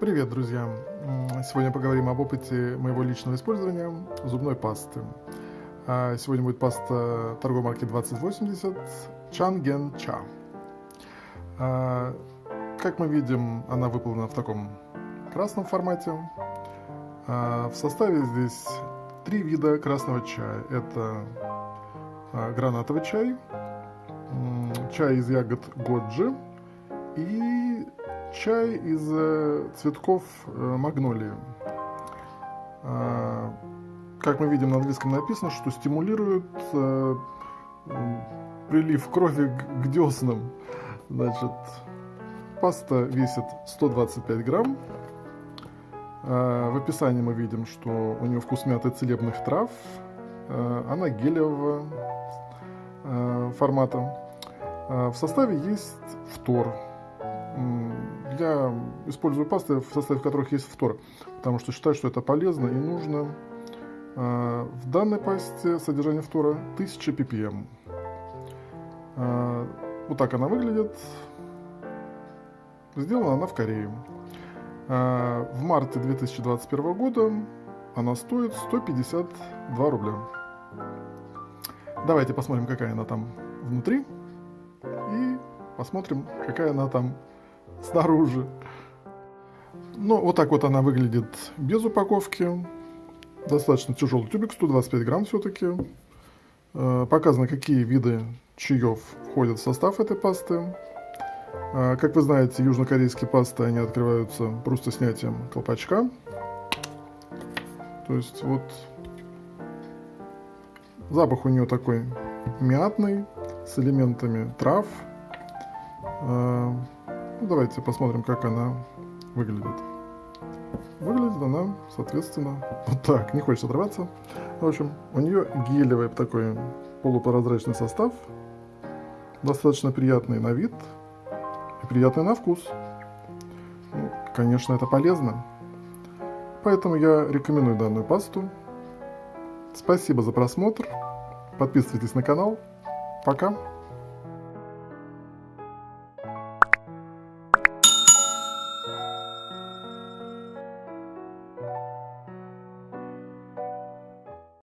Привет, друзья! Сегодня поговорим об опыте моего личного использования зубной пасты. А, сегодня будет паста торговой марки 2080 Чанген Ча. А, как мы видим, она выполнена в таком красном формате. А, в составе здесь три вида красного чая. Это гранатовый чай, чай из ягод годжи и чай из э, цветков э, магнолии. А, как мы видим, на английском написано, что стимулирует э, прилив крови к деснам. Значит, паста весит 125 грамм. А, в описании мы видим, что у нее вкус мяты целебных трав. Она гелевого формата. В составе есть фтор, я использую пасты, в составе которых есть фтор, потому что считаю, что это полезно и нужно. А, в данной пасте содержание фтора 1000 ppm. А, вот так она выглядит. Сделана она в Корее. А, в марте 2021 года она стоит 152 рубля. Давайте посмотрим, какая она там внутри. И посмотрим, какая она там снаружи. Ну, вот так вот она выглядит без упаковки. Достаточно тяжелый тюбик, 125 грамм все-таки. Э, показано, какие виды чаев входят в состав этой пасты. Э, как вы знаете, южнокорейские пасты, они открываются просто снятием колпачка. То есть вот запах у нее такой мятный, с элементами трав. Ну, давайте посмотрим, как она выглядит. Выглядит она, соответственно, вот так. Не хочется отрываться. В общем, у нее гелевый такой полупрозрачный состав. Достаточно приятный на вид и приятный на вкус. Ну, конечно, это полезно. Поэтому я рекомендую данную пасту. Спасибо за просмотр. Подписывайтесь на канал. Пока.